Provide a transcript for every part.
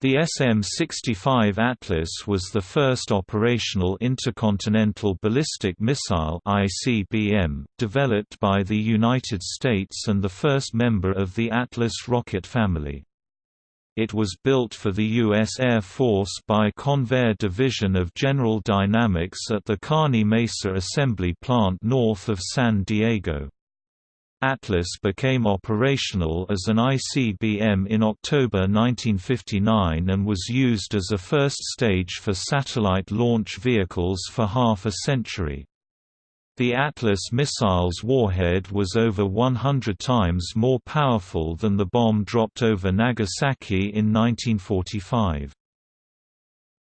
The SM-65 Atlas was the first operational intercontinental ballistic missile ICBM, developed by the United States and the first member of the Atlas rocket family. It was built for the U.S. Air Force by Convair Division of General Dynamics at the Kearny Mesa Assembly Plant north of San Diego. Atlas became operational as an ICBM in October 1959 and was used as a first stage for satellite launch vehicles for half a century. The Atlas missile's warhead was over 100 times more powerful than the bomb dropped over Nagasaki in 1945.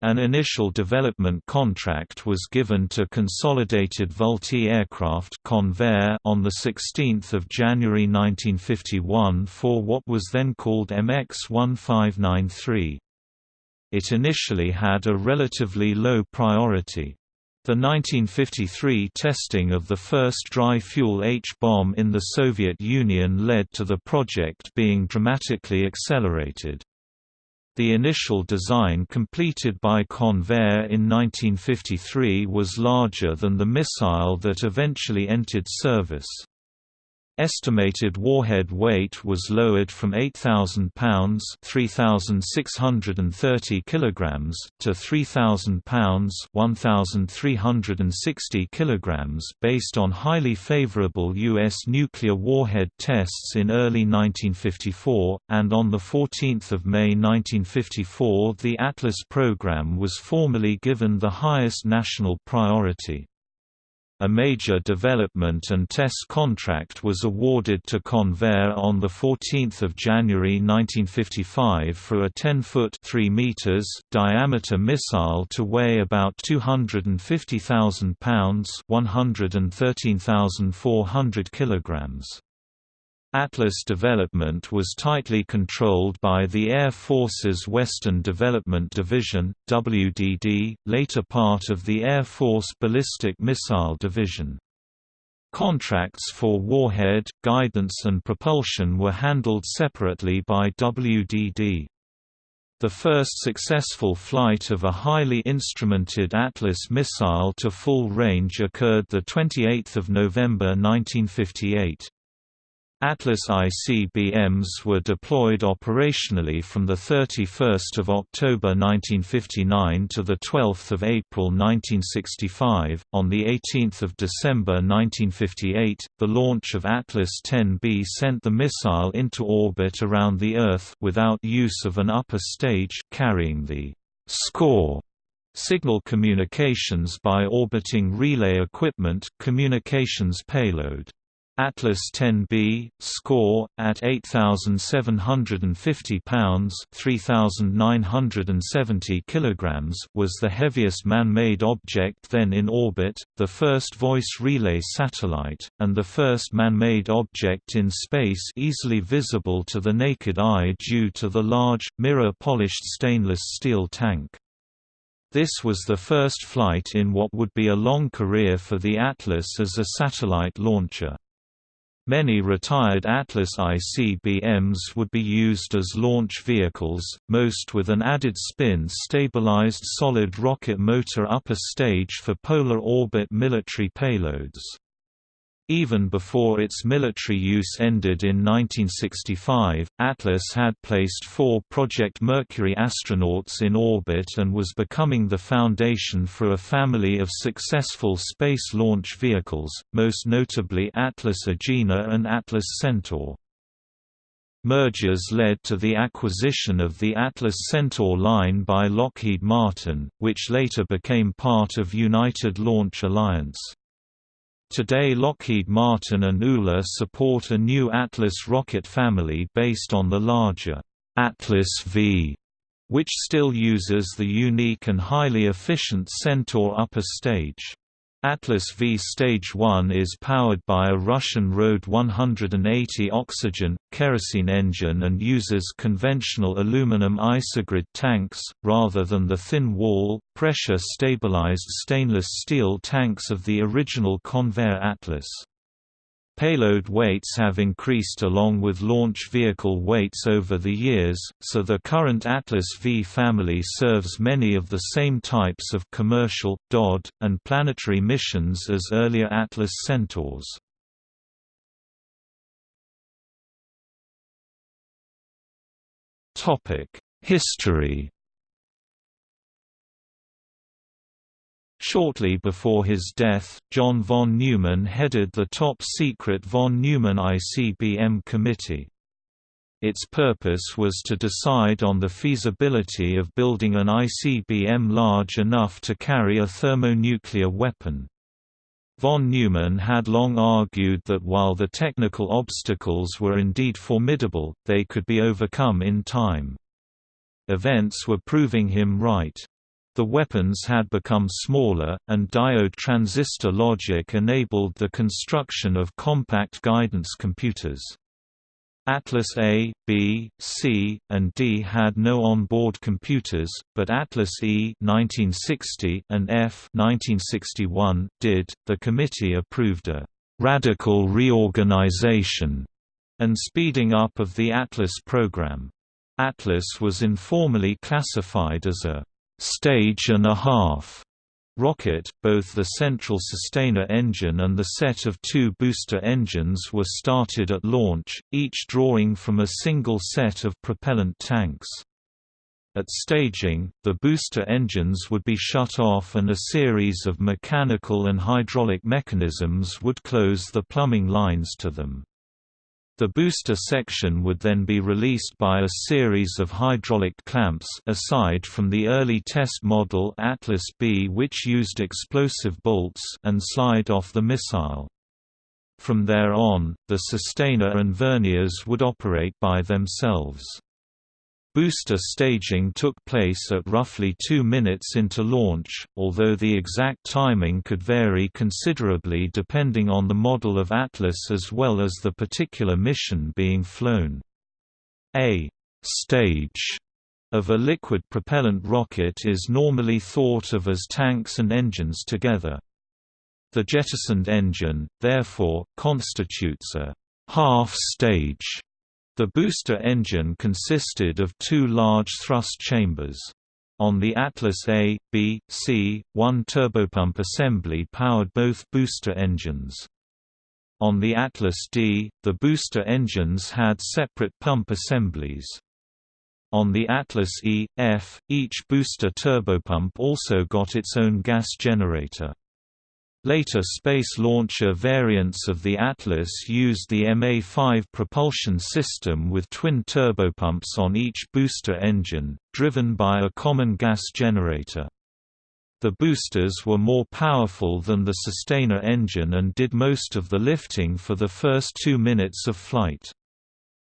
An initial development contract was given to Consolidated Vultee Aircraft Convair on 16 January 1951 for what was then called MX-1593. It initially had a relatively low priority. The 1953 testing of the first dry-fuel H-bomb in the Soviet Union led to the project being dramatically accelerated. The initial design completed by Convair in 1953 was larger than the missile that eventually entered service. Estimated warhead weight was lowered from 8,000 pounds (3,630 kilograms) to 3,000 pounds (1,360 kilograms) based on highly favorable U.S. nuclear warhead tests in early 1954, and on 14 May 1954 the Atlas program was formally given the highest national priority. A major development and test contract was awarded to Convair on 14 January 1955 for a 10-foot diameter missile to weigh about 250,000 pounds 113,400 kilograms. Atlas development was tightly controlled by the Air Force's Western Development Division, WDD, later part of the Air Force Ballistic Missile Division. Contracts for warhead, guidance and propulsion were handled separately by WDD. The first successful flight of a highly instrumented Atlas missile to full range occurred 28 November 1958. Atlas ICBMs were deployed operationally from 31 October 1959 to 12 April 1965. On 18 December 1958, the launch of Atlas 10B sent the missile into orbit around the Earth without use of an upper stage, carrying the SCORE signal communications by orbiting relay equipment communications payload. Atlas 10B, score, at 8,750 pounds 3,970 kilograms was the heaviest man-made object then in orbit, the first voice relay satellite, and the first man-made object in space easily visible to the naked eye due to the large, mirror-polished stainless steel tank. This was the first flight in what would be a long career for the Atlas as a satellite launcher. Many retired Atlas ICBMs would be used as launch vehicles, most with an added spin-stabilized solid rocket motor upper stage for polar orbit military payloads. Even before its military use ended in 1965, Atlas had placed four Project Mercury astronauts in orbit and was becoming the foundation for a family of successful space launch vehicles, most notably Atlas Agena and Atlas Centaur. Mergers led to the acquisition of the Atlas Centaur line by Lockheed Martin, which later became part of United Launch Alliance. Today Lockheed Martin and ULA support a new Atlas rocket family based on the larger Atlas V, which still uses the unique and highly efficient Centaur upper stage. Atlas V Stage 1 is powered by a Russian RD-180 oxygen, kerosene engine and uses conventional aluminum isogrid tanks, rather than the thin-wall, pressure-stabilized stainless steel tanks of the original Convair Atlas. Payload weights have increased along with launch vehicle weights over the years, so the current Atlas V family serves many of the same types of commercial, DoD, and planetary missions as earlier Atlas Centaurs. History Shortly before his death, John von Neumann headed the top-secret von Neumann ICBM committee. Its purpose was to decide on the feasibility of building an ICBM large enough to carry a thermonuclear weapon. Von Neumann had long argued that while the technical obstacles were indeed formidable, they could be overcome in time. Events were proving him right. The weapons had become smaller, and diode transistor logic enabled the construction of compact guidance computers. Atlas A, B, C, and D had no on-board computers, but Atlas E 1960 and F 1961 did. The committee approved a radical reorganization and speeding up of the Atlas program. Atlas was informally classified as a stage and a half rocket, both the central sustainer engine and the set of two booster engines were started at launch, each drawing from a single set of propellant tanks. At staging, the booster engines would be shut off and a series of mechanical and hydraulic mechanisms would close the plumbing lines to them. The booster section would then be released by a series of hydraulic clamps aside from the early test model Atlas B which used explosive bolts and slide off the missile. From there on, the sustainer and verniers would operate by themselves. Booster staging took place at roughly two minutes into launch, although the exact timing could vary considerably depending on the model of Atlas as well as the particular mission being flown. A «stage» of a liquid propellant rocket is normally thought of as tanks and engines together. The jettisoned engine, therefore, constitutes a half-stage the booster engine consisted of two large thrust chambers. On the Atlas A, B, C, one turbopump assembly powered both booster engines. On the Atlas D, the booster engines had separate pump assemblies. On the Atlas E, F, each booster turbopump also got its own gas generator. Later space launcher variants of the Atlas used the MA-5 propulsion system with twin turbopumps on each booster engine, driven by a common gas generator. The boosters were more powerful than the sustainer engine and did most of the lifting for the first two minutes of flight.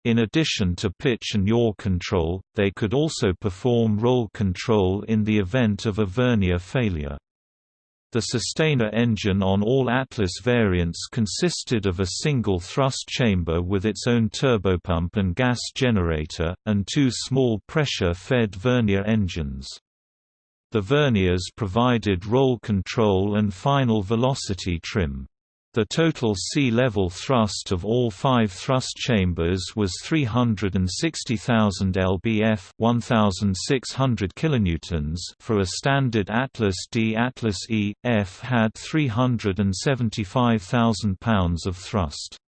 In addition to pitch and yaw control, they could also perform roll control in the event of a vernier failure. The sustainer engine on all Atlas variants consisted of a single thrust chamber with its own turbopump and gas generator, and two small pressure-fed vernier engines. The verniers provided roll control and final velocity trim. The total sea level thrust of all five thrust chambers was 360,000 lbf 1,600 kilonewtons for a standard Atlas D. Atlas E, F had 375,000 pounds of thrust.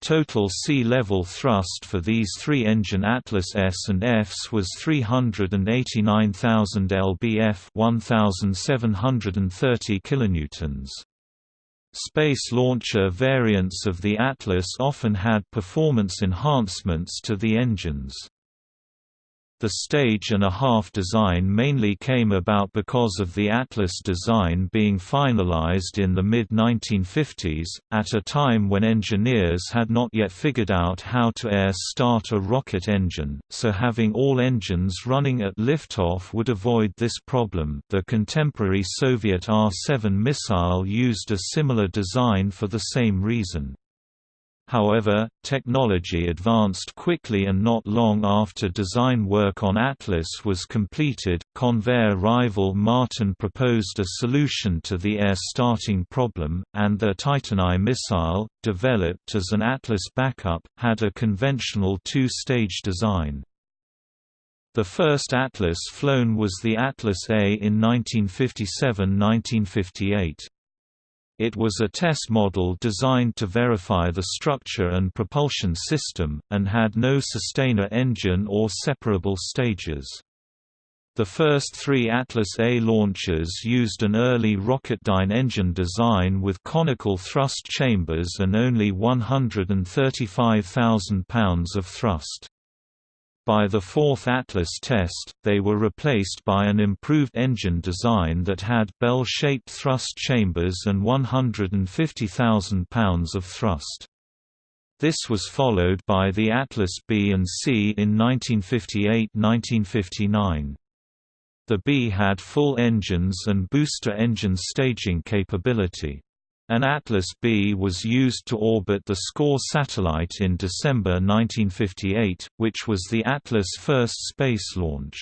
Total sea level thrust for these three engine Atlas S and Fs was 389,000 lbf 1,730 kilonewtons. Space launcher variants of the Atlas often had performance enhancements to the engines. The stage and a half design mainly came about because of the Atlas design being finalized in the mid-1950s, at a time when engineers had not yet figured out how to air-start a rocket engine, so having all engines running at liftoff would avoid this problem. The contemporary Soviet R-7 missile used a similar design for the same reason. However, technology advanced quickly and not long after design work on Atlas was completed, Convair rival Martin proposed a solution to the air starting problem, and the Titan I missile, developed as an Atlas backup, had a conventional two-stage design. The first Atlas flown was the Atlas A in 1957–1958. It was a test model designed to verify the structure and propulsion system, and had no sustainer engine or separable stages. The first three Atlas A launchers used an early Rocketdyne engine design with conical thrust chambers and only 135,000 pounds of thrust. By the fourth Atlas test, they were replaced by an improved engine design that had bell-shaped thrust chambers and 150,000 pounds of thrust. This was followed by the Atlas B and C in 1958–1959. The B had full engines and booster engine staging capability. An Atlas B was used to orbit the SCORE satellite in December 1958, which was the Atlas' first space launch.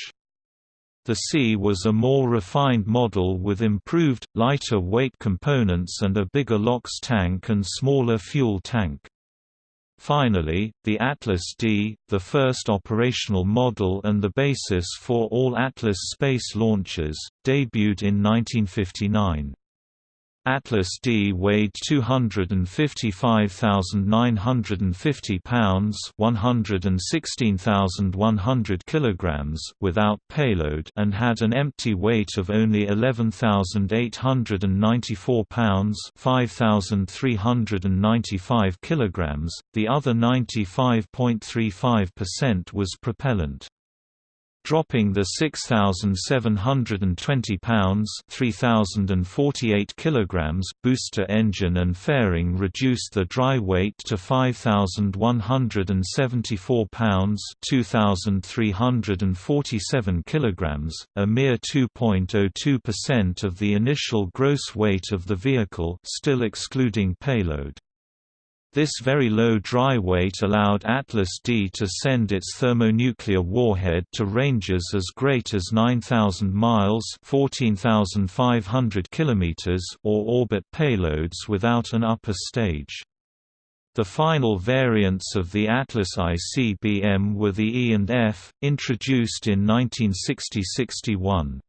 The C was a more refined model with improved, lighter weight components and a bigger LOX tank and smaller fuel tank. Finally, the Atlas D, the first operational model and the basis for all Atlas space launches, debuted in 1959. Atlas D weighed 255,950 pounds, 116,100 kilograms without payload and had an empty weight of only 11,894 pounds, 5,395 kilograms. The other 95.35% was propellant dropping the 6720 pounds 3048 kilograms booster engine and fairing reduced the dry weight to 5174 pounds 2347 kilograms a mere 2.02% of the initial gross weight of the vehicle still excluding payload this very low dry weight allowed Atlas D to send its thermonuclear warhead to ranges as great as 9,000 miles 14,500 kilometers or orbit payloads without an upper stage. The final variants of the Atlas ICBM were the E and F, introduced in 1960–61.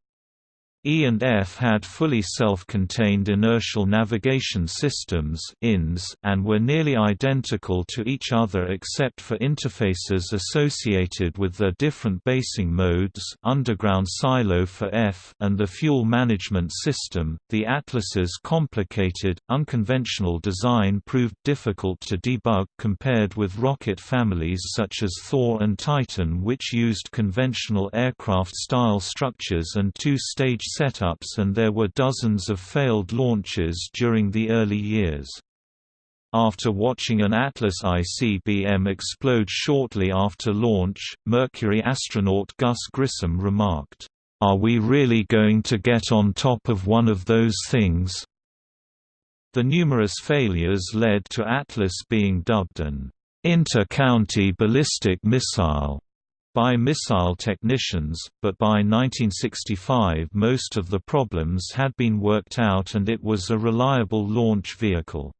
E and F had fully self-contained inertial navigation systems and were nearly identical to each other except for interfaces associated with their different basing modes underground silo for F and the fuel management system. The Atlas's complicated, unconventional design proved difficult to debug compared with rocket families such as Thor and Titan which used conventional aircraft-style structures and two-stage setups and there were dozens of failed launches during the early years. After watching an Atlas ICBM explode shortly after launch, Mercury astronaut Gus Grissom remarked, "'Are we really going to get on top of one of those things?' The numerous failures led to Atlas being dubbed an inter-county ballistic missile by missile technicians, but by 1965 most of the problems had been worked out and it was a reliable launch vehicle.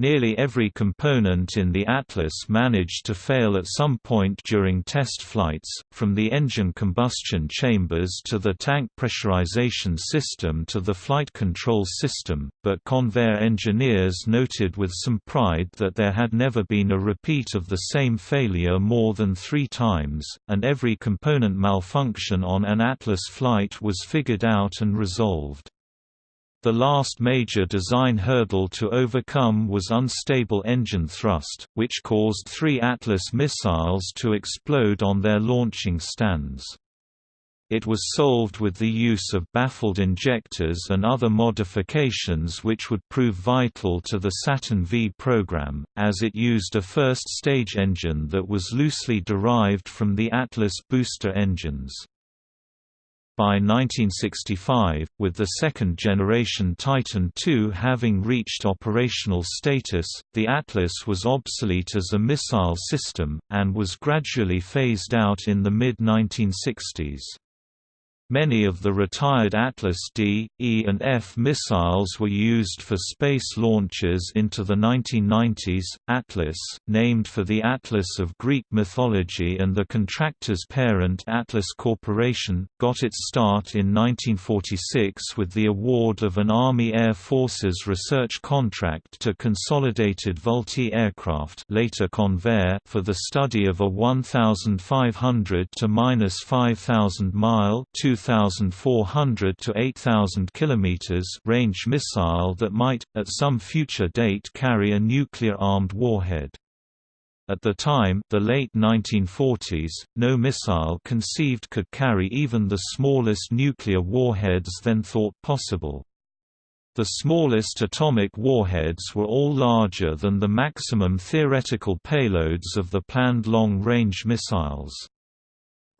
Nearly every component in the Atlas managed to fail at some point during test flights, from the engine combustion chambers to the tank pressurization system to the flight control system, but Convair engineers noted with some pride that there had never been a repeat of the same failure more than three times, and every component malfunction on an Atlas flight was figured out and resolved. The last major design hurdle to overcome was unstable engine thrust, which caused three Atlas missiles to explode on their launching stands. It was solved with the use of baffled injectors and other modifications which would prove vital to the Saturn V program, as it used a first-stage engine that was loosely derived from the Atlas booster engines. By 1965, with the second-generation Titan II having reached operational status, the Atlas was obsolete as a missile system, and was gradually phased out in the mid-1960s. Many of the retired Atlas D, E and F missiles were used for space launches into the 1990s. Atlas, named for the Atlas of Greek mythology and the contractor's parent Atlas Corporation, got its start in 1946 with the award of an Army Air Forces research contract to Consolidated Vultee Aircraft, later Convair, for the study of a 1,500 to 5,000 mile 2,400 to 8,000 km range missile that might, at some future date carry a nuclear-armed warhead. At the time the late 1940s, no missile conceived could carry even the smallest nuclear warheads then thought possible. The smallest atomic warheads were all larger than the maximum theoretical payloads of the planned long-range missiles.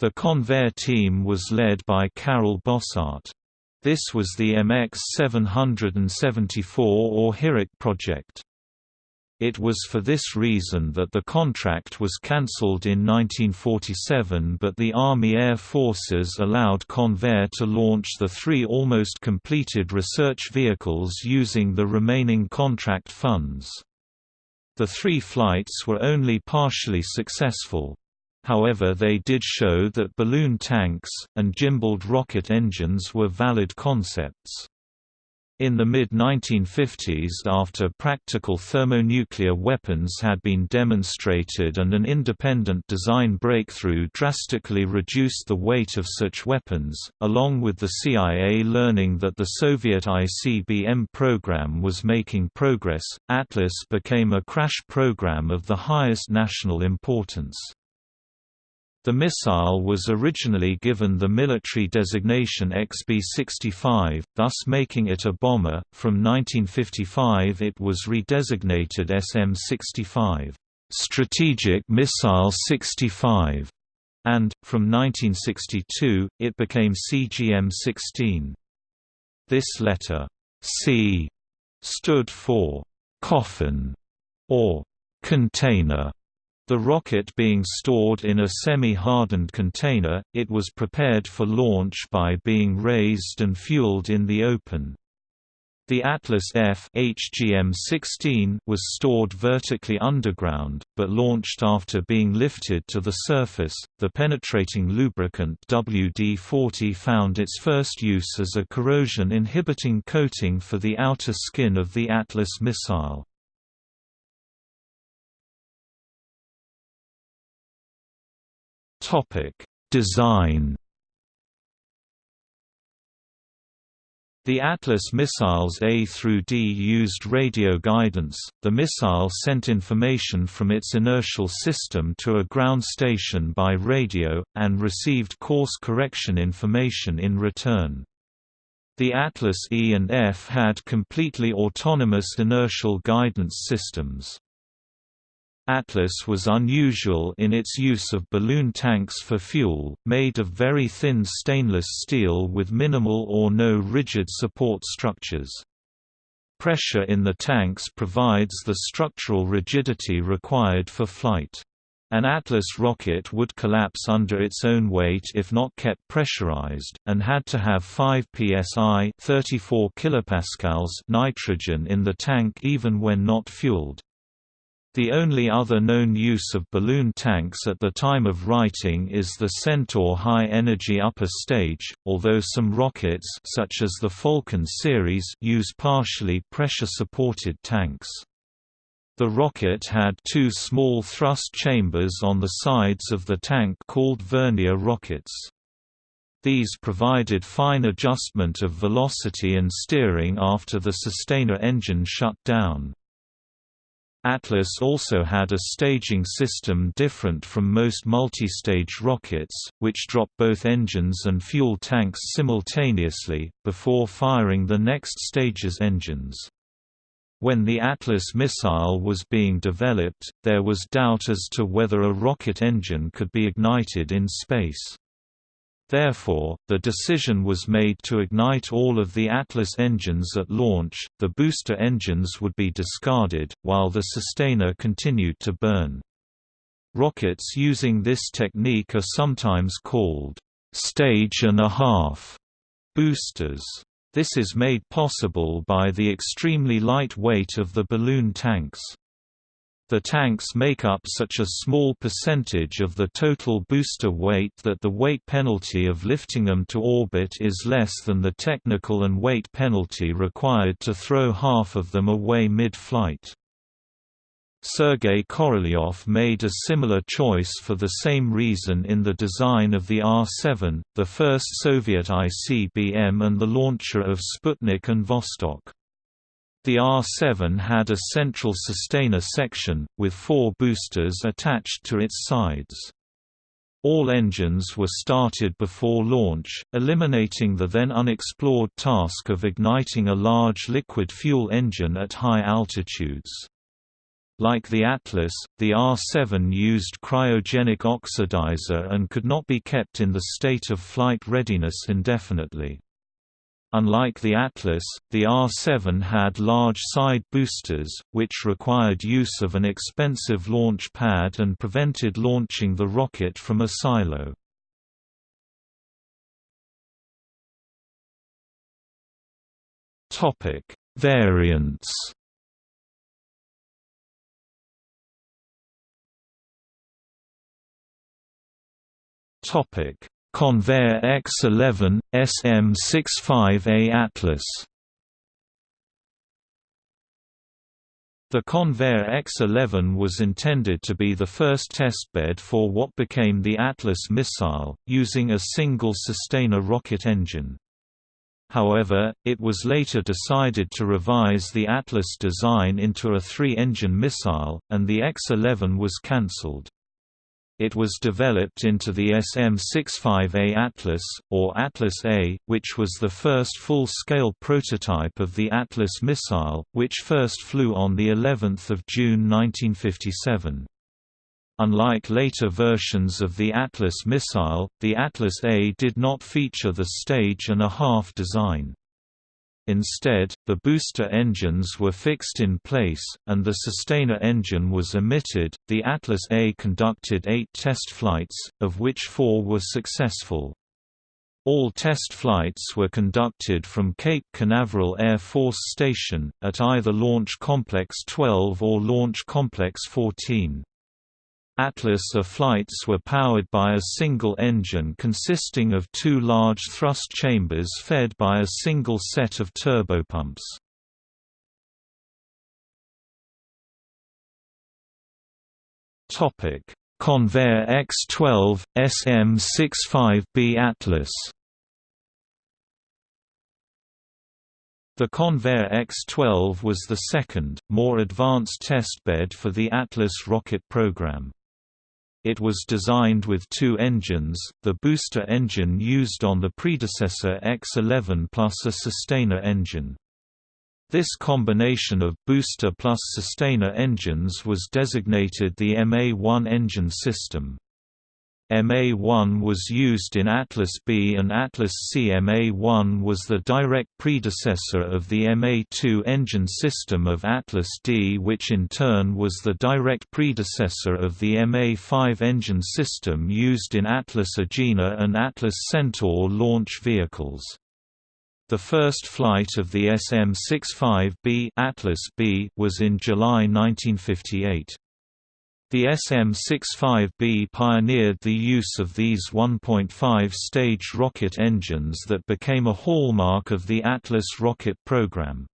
The Convair team was led by Karel Bossart. This was the MX-774 or HIROC project. It was for this reason that the contract was cancelled in 1947 but the Army Air Forces allowed Convair to launch the three almost completed research vehicles using the remaining contract funds. The three flights were only partially successful, However they did show that balloon tanks, and gimbaled rocket engines were valid concepts. In the mid-1950s after practical thermonuclear weapons had been demonstrated and an independent design breakthrough drastically reduced the weight of such weapons, along with the CIA learning that the Soviet ICBM program was making progress, Atlas became a crash program of the highest national importance. The missile was originally given the military designation XB-65, thus making it a bomber. From 1955 it was redesignated SM-65, Strategic Missile 65, and, from 1962, it became CGM-16. This letter, C, stood for coffin or container the rocket being stored in a semi-hardened container, it was prepared for launch by being raised and fueled in the open. The Atlas F HGM-16 was stored vertically underground, but launched after being lifted to the surface. The penetrating lubricant WD-40 found its first use as a corrosion-inhibiting coating for the outer skin of the Atlas missile. Topic: Design. The Atlas missiles A through D used radio guidance. The missile sent information from its inertial system to a ground station by radio, and received course correction information in return. The Atlas E and F had completely autonomous inertial guidance systems. Atlas was unusual in its use of balloon tanks for fuel, made of very thin stainless steel with minimal or no rigid support structures. Pressure in the tanks provides the structural rigidity required for flight. An Atlas rocket would collapse under its own weight if not kept pressurized, and had to have 5 psi 34 kilopascals nitrogen in the tank even when not fueled. The only other known use of balloon tanks at the time of writing is the Centaur high-energy upper stage, although some rockets such as the Falcon series use partially pressure-supported tanks. The rocket had two small thrust chambers on the sides of the tank called vernier rockets. These provided fine adjustment of velocity and steering after the sustainer engine shut down. Atlas also had a staging system different from most multi-stage rockets, which drop both engines and fuel tanks simultaneously, before firing the next stage's engines. When the Atlas missile was being developed, there was doubt as to whether a rocket engine could be ignited in space. Therefore, the decision was made to ignite all of the Atlas engines at launch, the booster engines would be discarded, while the sustainer continued to burn. Rockets using this technique are sometimes called stage and a half boosters. This is made possible by the extremely light weight of the balloon tanks. The tanks make up such a small percentage of the total booster weight that the weight penalty of lifting them to orbit is less than the technical and weight penalty required to throw half of them away mid-flight. Sergei Korolyov made a similar choice for the same reason in the design of the R-7, the first Soviet ICBM and the launcher of Sputnik and Vostok. The R-7 had a central sustainer section, with four boosters attached to its sides. All engines were started before launch, eliminating the then unexplored task of igniting a large liquid fuel engine at high altitudes. Like the Atlas, the R-7 used cryogenic oxidizer and could not be kept in the state of flight readiness indefinitely. Unlike the Atlas, the R-7 had large side boosters, which required use of an expensive launch pad and prevented launching the rocket from a silo. Variants Topic Convair X11, SM65A Atlas The Convair X-11 was intended to be the first testbed for what became the Atlas missile, using a single sustainer rocket engine. However, it was later decided to revise the Atlas design into a three-engine missile, and the X-11 was cancelled. It was developed into the SM-65A Atlas, or Atlas A, which was the first full-scale prototype of the Atlas missile, which first flew on of June 1957. Unlike later versions of the Atlas missile, the Atlas A did not feature the stage and a half design. Instead, the booster engines were fixed in place, and the sustainer engine was omitted. The Atlas A conducted eight test flights, of which four were successful. All test flights were conducted from Cape Canaveral Air Force Station, at either Launch Complex 12 or Launch Complex 14. Atlas A flights were powered by a single engine consisting of two large thrust chambers fed by a single set of turbopumps. Convair X-12, SM-65B Atlas The Convair X-12 was the second, more advanced testbed for the Atlas rocket program. It was designed with two engines, the booster engine used on the predecessor X-11 plus a sustainer engine. This combination of booster plus sustainer engines was designated the MA-1 engine system. MA1 was used in Atlas B and Atlas C. MA1 was the direct predecessor of the MA2 engine system of Atlas D which in turn was the direct predecessor of the MA5 engine system used in Atlas Agena and Atlas Centaur launch vehicles. The first flight of the SM-65B Atlas B was in July 1958. The SM-65B pioneered the use of these 1.5-stage rocket engines that became a hallmark of the Atlas rocket program.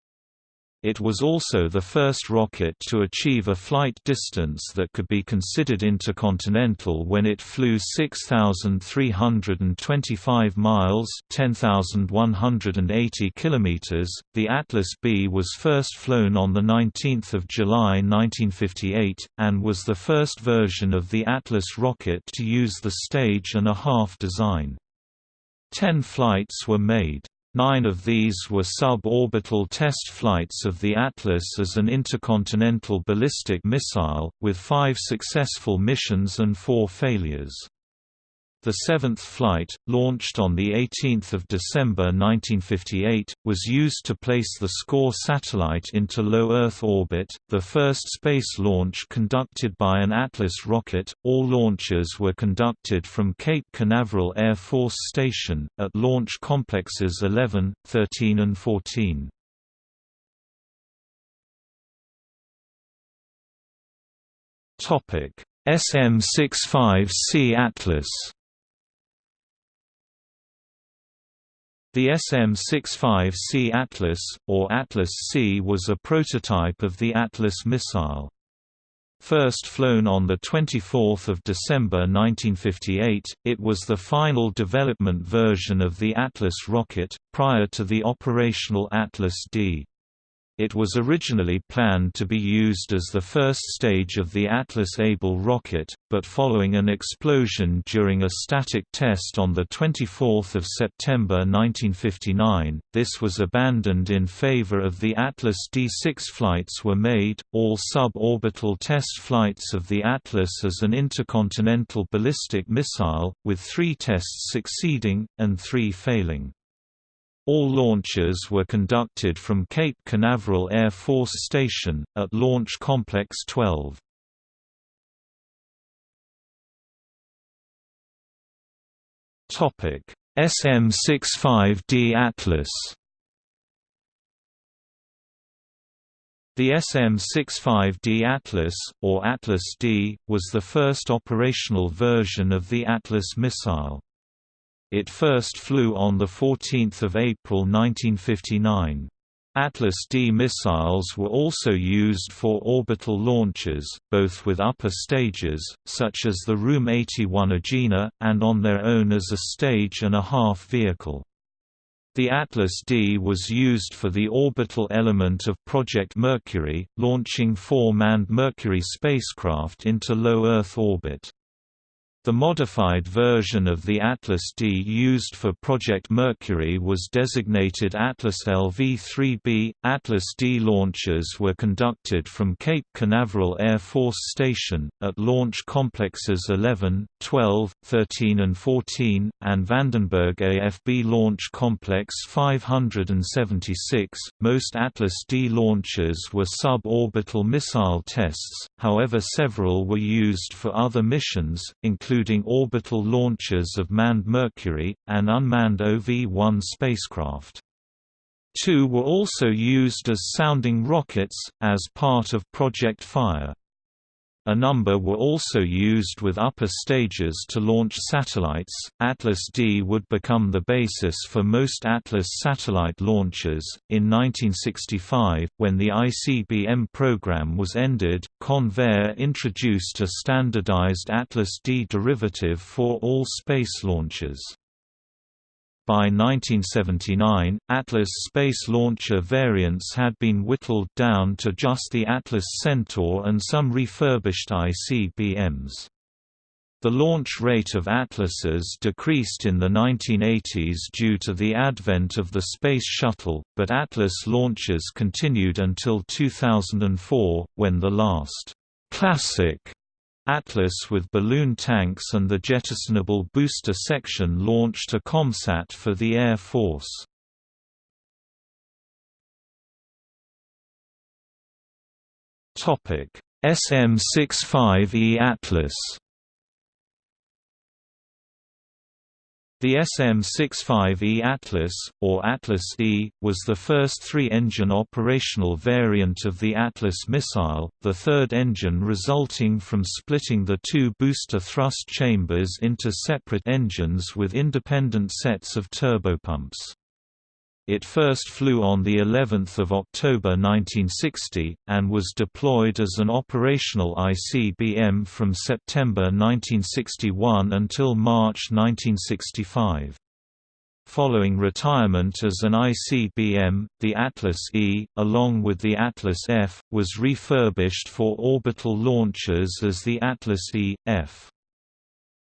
It was also the first rocket to achieve a flight distance that could be considered intercontinental when it flew 6,325 miles (10,180 kilometers). The Atlas B was first flown on 19 July 1958, and was the first version of the Atlas rocket to use the stage and a half design. Ten flights were made. Nine of these were suborbital test flights of the Atlas as an intercontinental ballistic missile, with five successful missions and four failures. The seventh flight, launched on 18 December 1958, was used to place the SCORE satellite into low Earth orbit, the first space launch conducted by an Atlas rocket. All launches were conducted from Cape Canaveral Air Force Station, at Launch Complexes 11, 13 and 14. SM-65C Atlas The SM-65C Atlas, or Atlas-C was a prototype of the Atlas missile. First flown on 24 December 1958, it was the final development version of the Atlas rocket, prior to the operational Atlas-D. It was originally planned to be used as the first stage of the Atlas Able rocket, but following an explosion during a static test on 24 September 1959, this was abandoned in favor of the Atlas D6 flights were made, all suborbital test flights of the Atlas as an intercontinental ballistic missile, with three tests succeeding, and three failing. All launches were conducted from Cape Canaveral Air Force Station, at Launch Complex 12. SM-65D Atlas The SM-65D Atlas, or Atlas-D, was the first operational version of the Atlas missile. It first flew on 14 April 1959. Atlas D missiles were also used for orbital launches, both with upper stages, such as the RM-81 Agena, and on their own as a stage and a half vehicle. The Atlas D was used for the orbital element of Project Mercury, launching four manned Mercury spacecraft into low Earth orbit. The modified version of the Atlas D used for Project Mercury was designated Atlas LV-3B. Atlas D launches were conducted from Cape Canaveral Air Force Station, at Launch Complexes 11, 12, 13 and 14, and Vandenberg AFB Launch Complex 576. Most Atlas D launches were suborbital missile tests, however several were used for other missions, including including orbital launches of manned Mercury, and unmanned OV-1 spacecraft. Two were also used as sounding rockets, as part of Project Fire. A number were also used with upper stages to launch satellites. Atlas D would become the basis for most Atlas satellite launches. In 1965, when the ICBM program was ended, Convair introduced a standardized Atlas D derivative for all space launches. By 1979, Atlas space launcher variants had been whittled down to just the Atlas Centaur and some refurbished ICBMs. The launch rate of Atlases decreased in the 1980s due to the advent of the Space Shuttle, but Atlas launches continued until 2004, when the last classic Atlas with balloon tanks and the jettisonable booster section launched a ComSat for the Air Force. SM-65E Atlas The SM-65E Atlas, or Atlas-E, was the first three-engine operational variant of the Atlas missile, the third engine resulting from splitting the two booster thrust chambers into separate engines with independent sets of turbopumps. It first flew on the 11th of October 1960 and was deployed as an operational ICBM from September 1961 until March 1965. Following retirement as an ICBM, the Atlas E, along with the Atlas F, was refurbished for orbital launches as the Atlas E, F.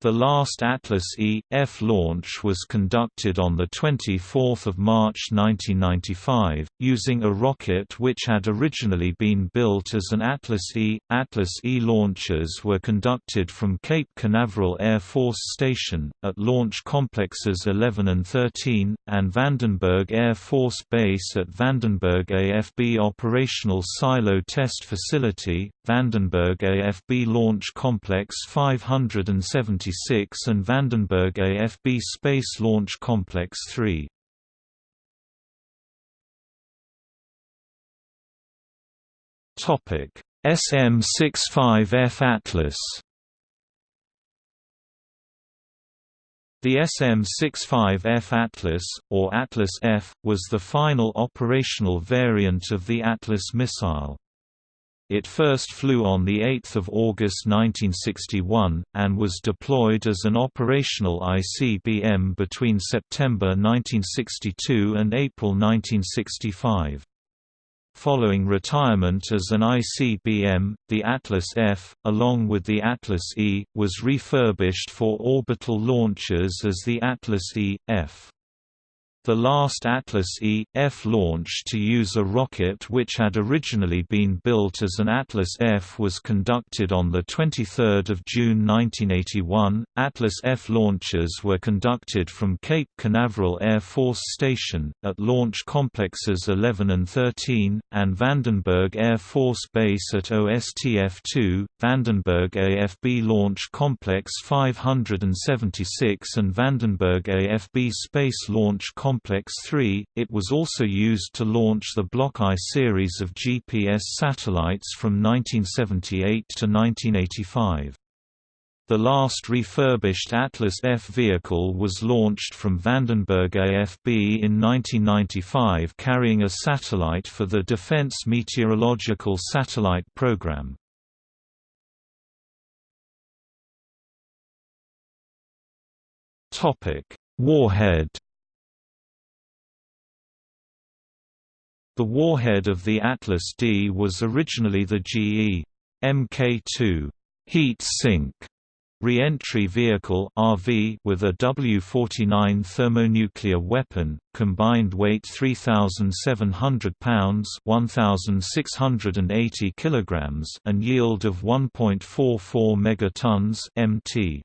The last Atlas E.F launch was conducted on 24 March 1995, using a rocket which had originally been built as an Atlas E. Atlas E launches were conducted from Cape Canaveral Air Force Station, at Launch Complexes 11 and 13, and Vandenberg Air Force Base at Vandenberg AFB Operational Silo Test Facility, Vandenberg AFB Launch Complex 576 and Vandenberg AFB Space Launch Complex 3. Topic: SM-65F Atlas The SM-65F Atlas, or Atlas F, was the final operational variant of the Atlas missile. It first flew on 8 August 1961, and was deployed as an operational ICBM between September 1962 and April 1965. Following retirement as an ICBM, the Atlas F, along with the Atlas E, was refurbished for orbital launches as the Atlas E.F. The last Atlas E.F launch to use a rocket which had originally been built as an Atlas F was conducted on 23 June 1981. Atlas F launches were conducted from Cape Canaveral Air Force Station, at Launch Complexes 11 and 13, and Vandenberg Air Force Base at OSTF-2, Vandenberg AFB Launch Complex 576 and Vandenberg AFB Space Launch Complex Complex 3. It was also used to launch the Block I series of GPS satellites from 1978 to 1985. The last refurbished Atlas F vehicle was launched from Vandenberg AFB in 1995 carrying a satellite for the Defense Meteorological Satellite Program. Warhead The warhead of the Atlas D was originally the GE Mk2 heat sink Re-entry vehicle RV with a W-49 thermonuclear weapon, combined weight 3,700 pounds 1,680 kilograms and yield of 1.44 megatons MT.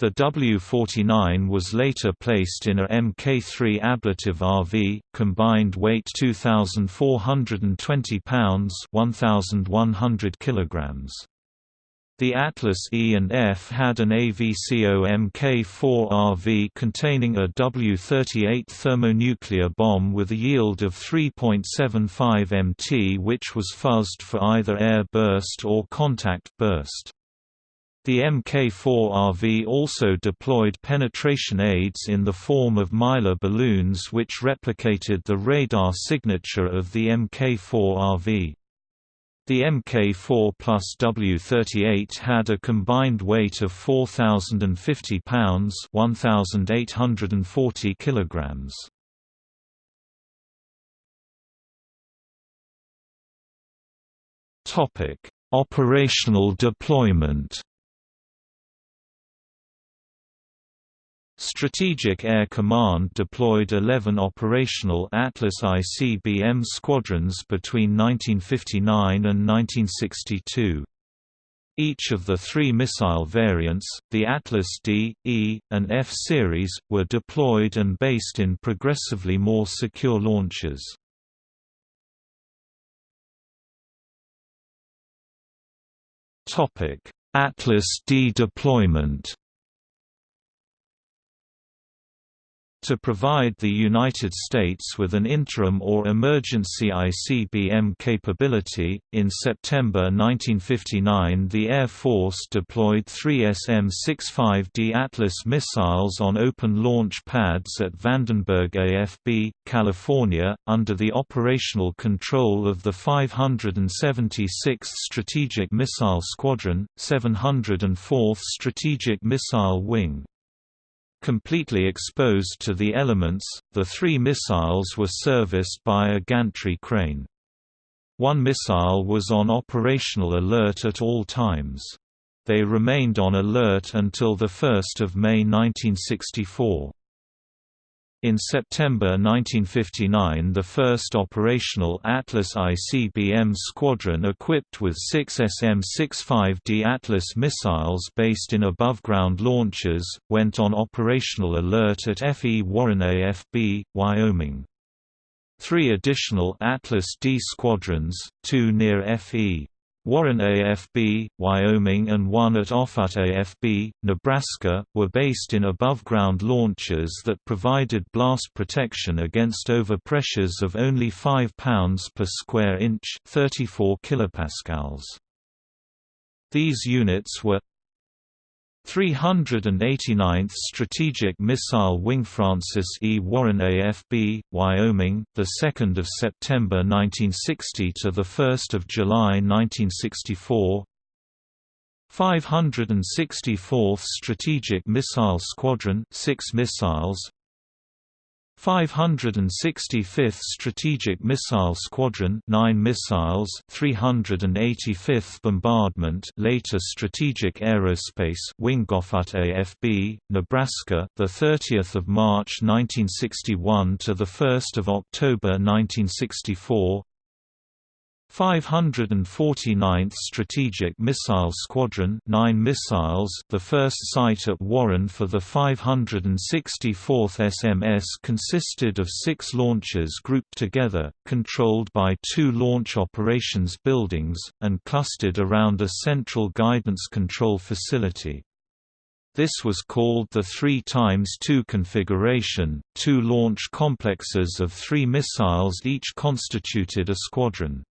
The W-49 was later placed in a Mk3 ablative RV, combined weight 2,420 pounds 1,100 kilograms. The Atlas E and F had an AVCO Mk4 RV containing a W-38 thermonuclear bomb with a yield of 3.75 mt which was fuzzed for either air burst or contact burst. The Mk4RV also deployed penetration aids in the form of Mylar balloons which replicated the radar signature of the Mk4RV. The Mk4 plus W38 had a combined weight of 4,050 pounds 1,840 kilograms. Operational deployment Strategic Air Command deployed 11 operational Atlas ICBM squadrons between 1959 and 1962. Each of the three missile variants, the Atlas D, E, and F series, were deployed and based in progressively more secure launches. Atlas D deployment to provide the United States with an interim or emergency ICBM capability. In September 1959, the Air Force deployed three SM-65D Atlas missiles on open launch pads at Vandenberg AFB, California, under the operational control of the 576th Strategic Missile Squadron, 704th Strategic Missile Wing. Completely exposed to the elements, the three missiles were serviced by a gantry crane. One missile was on operational alert at all times. They remained on alert until 1 May 1964. In September 1959 the first operational Atlas ICBM squadron equipped with six SM-65D Atlas missiles based in above-ground launchers, went on operational alert at F.E. Warren AFB, Wyoming. Three additional Atlas D squadrons, two near F.E. Warren AFB, Wyoming and one at Offutt AFB, Nebraska, were based in above-ground launchers that provided blast protection against overpressures of only 5 pounds per square inch 34 kilopascals. These units were 389th Strategic Missile Wing Francis E. Warren AFB, Wyoming, the 2nd of September 1960 to the 1st of July 1964. 564th Strategic Missile Squadron, 6 missiles, 565th Strategic Missile Squadron 9 missiles 385th Bombardment later Strategic Aerospace Wing Offutt AFB Nebraska the 30th of March 1961 to the 1st of October 1964 549th Strategic Missile Squadron 9 missiles the first site at Warren for the 564th SMS consisted of six launchers grouped together, controlled by two launch operations buildings, and clustered around a central guidance control facility. This was called the 3 times 2 configuration. Two launch complexes of three missiles each constituted a squadron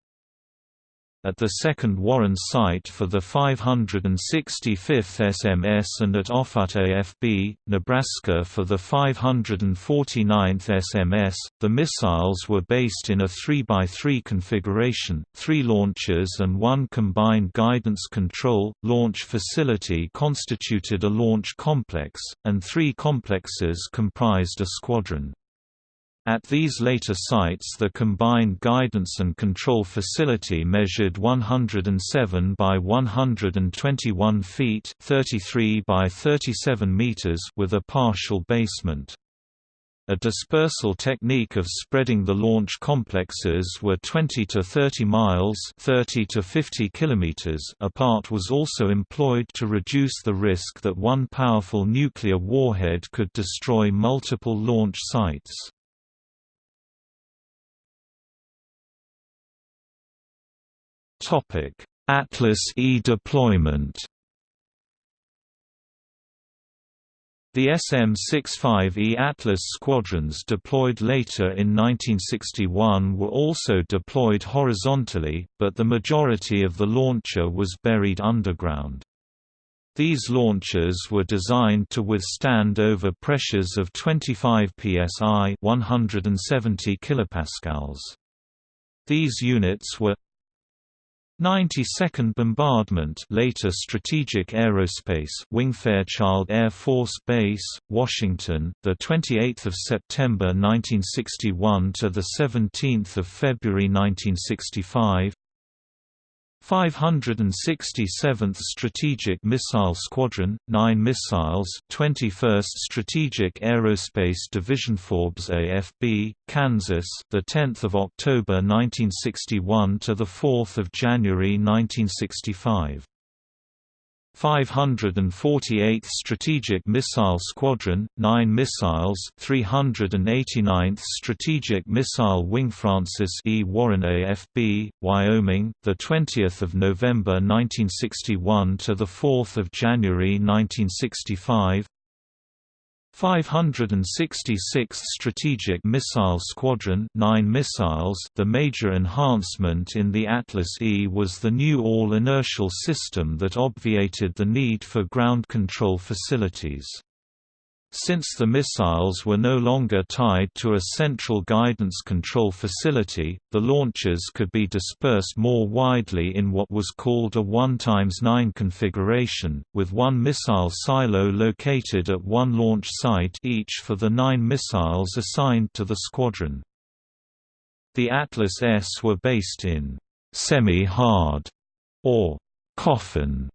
at the second Warren site for the 565th SMS and at Offutt AFB, Nebraska for the 549th SMS. The missiles were based in a 3x3 configuration, three launchers and one combined guidance control, launch facility constituted a launch complex, and three complexes comprised a squadron. At these later sites the combined guidance and control facility measured 107 by 121 feet 33 by 37 meters with a partial basement. A dispersal technique of spreading the launch complexes were 20 to 30 miles 30 to 50 kilometers apart was also employed to reduce the risk that one powerful nuclear warhead could destroy multiple launch sites. Atlas E deployment. The SM-65E Atlas squadrons deployed later in 1961 were also deployed horizontally, but the majority of the launcher was buried underground. These launchers were designed to withstand over pressures of 25 psi 170 kilopascals. These units were 92nd Bombardment later Strategic Aerospace Wing Fairchild Air Force Base, Washington, the 28th of September 1961 to the 17th of February 1965 567th Strategic Missile Squadron, 9 missiles 21st Strategic Aerospace Division Forbes AFB, Kansas the 10th of October 1961 to the 4th of January 1965 548th Strategic Missile Squadron, 9 missiles 389th Strategic Missile Wing Francis E. Warren AFB, Wyoming, 20 November 1961 – to 4 January 1965 566th Strategic Missile Squadron 9 missiles The major enhancement in the Atlas E was the new all-inertial system that obviated the need for ground control facilities. Since the missiles were no longer tied to a central guidance control facility, the launches could be dispersed more widely in what was called a 1 x 9 configuration, with one missile silo located at one launch site each for the nine missiles assigned to the squadron. The Atlas Es were based in «semi-hard» or «coffin»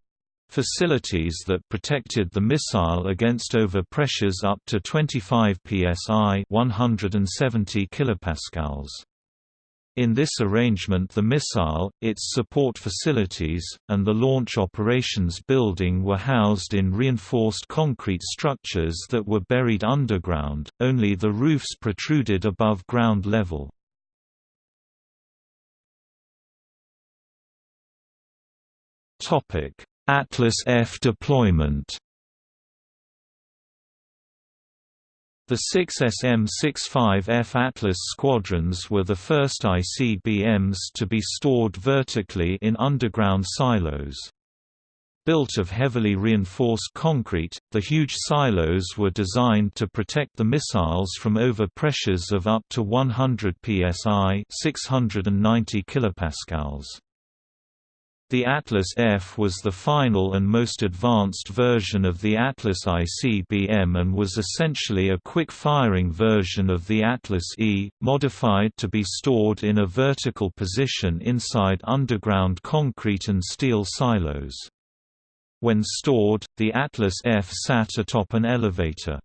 Facilities that protected the missile against overpressures up to 25 psi 170 kilopascals. In this arrangement the missile, its support facilities, and the launch operations building were housed in reinforced concrete structures that were buried underground, only the roofs protruded above ground level. Atlas F deployment The 6 SM-65F Atlas squadrons were the first ICBMs to be stored vertically in underground silos. Built of heavily reinforced concrete, the huge silos were designed to protect the missiles from overpressures of up to 100 psi 690 kilopascals. The Atlas F was the final and most advanced version of the Atlas ICBM and was essentially a quick-firing version of the Atlas E, modified to be stored in a vertical position inside underground concrete and steel silos. When stored, the Atlas F sat atop an elevator.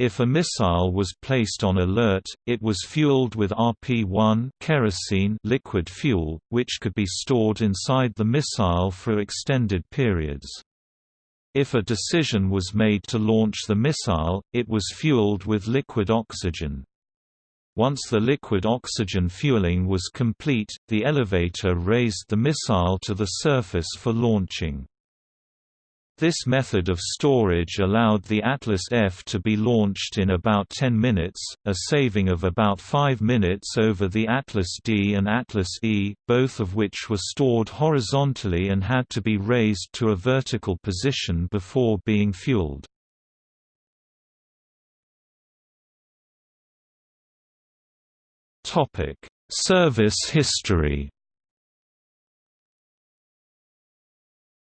If a missile was placed on alert, it was fueled with RP-1 kerosene liquid fuel, which could be stored inside the missile for extended periods. If a decision was made to launch the missile, it was fueled with liquid oxygen. Once the liquid oxygen fueling was complete, the elevator raised the missile to the surface for launching. This method of storage allowed the Atlas F to be launched in about 10 minutes, a saving of about 5 minutes over the Atlas D and Atlas E, both of which were stored horizontally and had to be raised to a vertical position before being fueled. Service history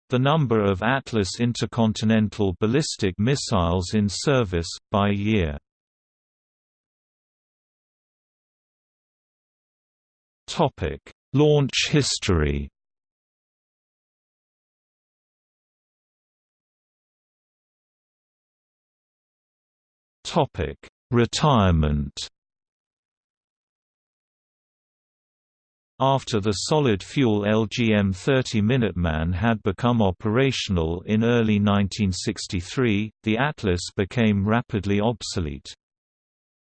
The number of Atlas intercontinental ballistic missiles in service, by year. Launch history Retirement After the solid-fuel LGM-30 Minuteman had become operational in early 1963, the Atlas became rapidly obsolete.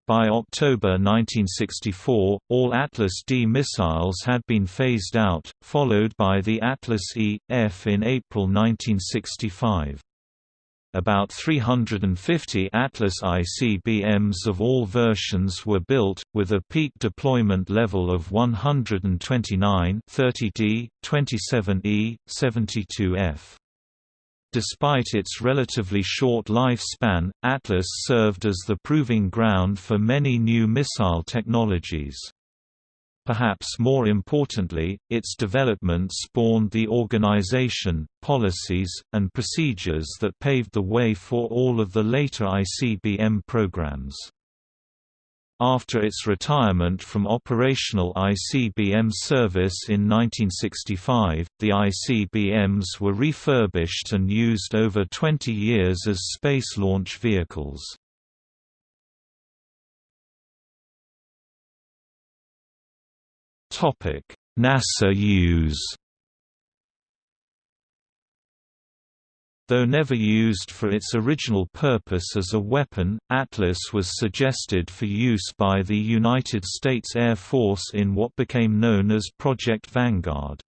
By October 1964, all Atlas D missiles had been phased out, followed by the Atlas E, F in April 1965 about 350 Atlas ICBMs of all versions were built, with a peak deployment level of 129 30D, 27E, 72F. Despite its relatively short lifespan, Atlas served as the proving ground for many new missile technologies. Perhaps more importantly, its development spawned the organization, policies, and procedures that paved the way for all of the later ICBM programs. After its retirement from operational ICBM service in 1965, the ICBMs were refurbished and used over 20 years as space launch vehicles. NASA use Though never used for its original purpose as a weapon, Atlas was suggested for use by the United States Air Force in what became known as Project Vanguard.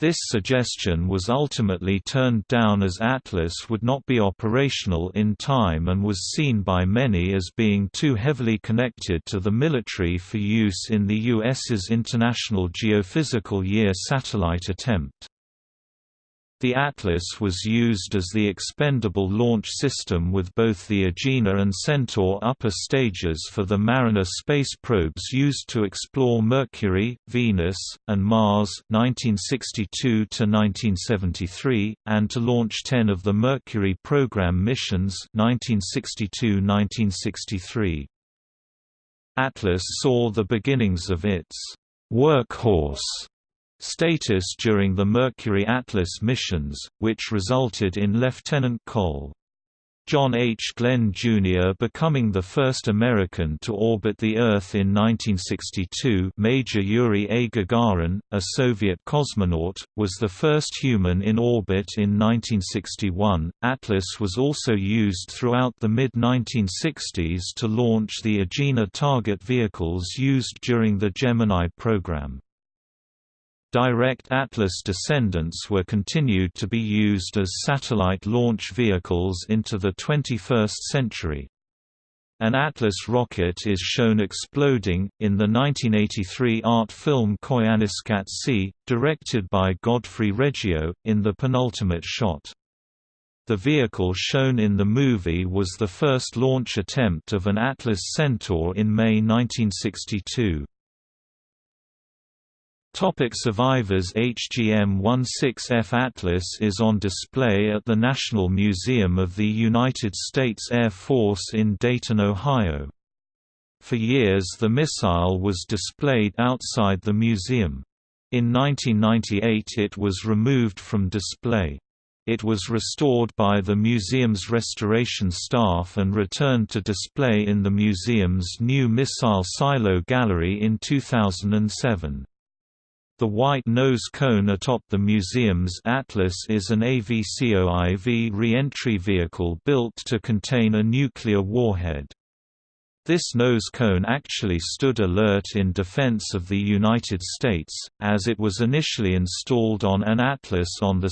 This suggestion was ultimately turned down as Atlas would not be operational in time and was seen by many as being too heavily connected to the military for use in the U.S.'s International Geophysical Year satellite attempt. The Atlas was used as the expendable launch system with both the Agena and Centaur upper stages for the Mariner space probes used to explore Mercury, Venus, and Mars 1962–1973, and to launch 10 of the Mercury program missions 1962–1963. Atlas saw the beginnings of its «workhorse» status during the Mercury Atlas missions, which resulted in Lieutenant Col. John H. Glenn, Jr. becoming the first American to orbit the Earth in 1962 Major Yuri A. Gagarin, a Soviet cosmonaut, was the first human in orbit in 1961. Atlas was also used throughout the mid-1960s to launch the Agena target vehicles used during the Gemini program. Direct Atlas descendants were continued to be used as satellite launch vehicles into the 21st century. An Atlas rocket is shown exploding, in the 1983 art film Koyaanisqatsi, directed by Godfrey Reggio, in the penultimate shot. The vehicle shown in the movie was the first launch attempt of an Atlas Centaur in May 1962. Topic survivors HGM-16F Atlas is on display at the National Museum of the United States Air Force in Dayton, Ohio. For years the missile was displayed outside the museum. In 1998 it was removed from display. It was restored by the museum's restoration staff and returned to display in the museum's new missile silo gallery in 2007. The white nose cone atop the museum's Atlas is an AVCOIV re-entry vehicle built to contain a nuclear warhead. This nose cone actually stood alert in defense of the United States, as it was initially installed on an Atlas on 2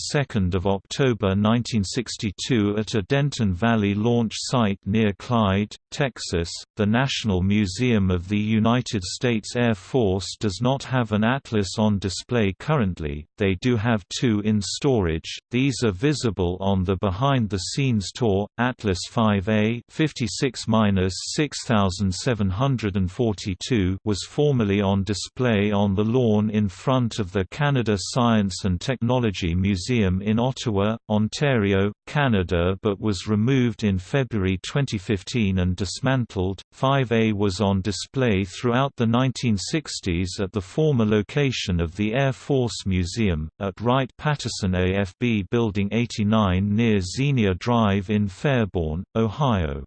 October 1962 at a Denton Valley launch site near Clyde, Texas. The National Museum of the United States Air Force does not have an Atlas on display currently, they do have two in storage, these are visible on the behind-the-scenes tour, Atlas 5A 56-6000 1742 was formerly on display on the lawn in front of the Canada Science and Technology Museum in Ottawa, Ontario, Canada but was removed in February 2015 and dismantled. 5A was on display throughout the 1960s at the former location of the Air Force Museum, at Wright-Patterson AFB Building 89 near Xenia Drive in Fairborn, Ohio.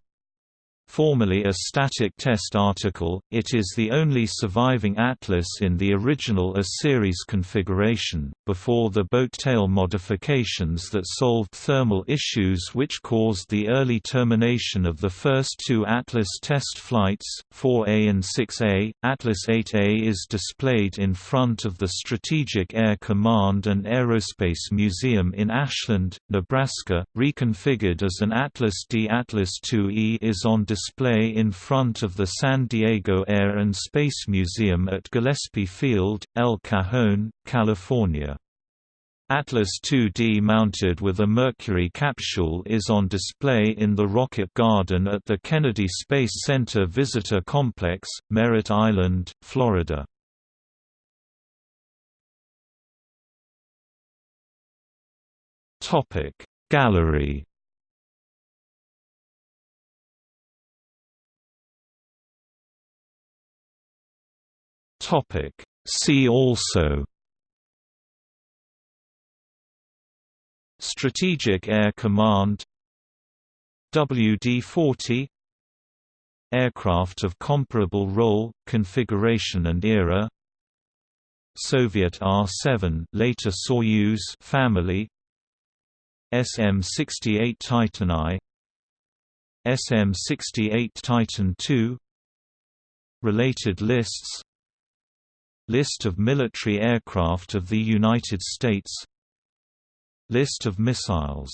Formerly a static test article, it is the only surviving Atlas in the original A-series configuration, before the boat tail modifications that solved thermal issues which caused the early termination of the first two Atlas test flights, 4A and 6A. Atlas 8A is displayed in front of the Strategic Air Command and Aerospace Museum in Ashland, Nebraska, reconfigured as an Atlas D. Atlas 2E is on display display in front of the San Diego Air and Space Museum at Gillespie Field, El Cajon, California. Atlas 2D mounted with a Mercury capsule is on display in the Rocket Garden at the Kennedy Space Center Visitor Complex, Merritt Island, Florida. Gallery Topic See also Strategic Air Command WD-40 Aircraft of comparable role, configuration and era Soviet R-7 later Soyuz family SM-68 Titan I SM-68 Titan II Related lists List of military aircraft of the United States List of missiles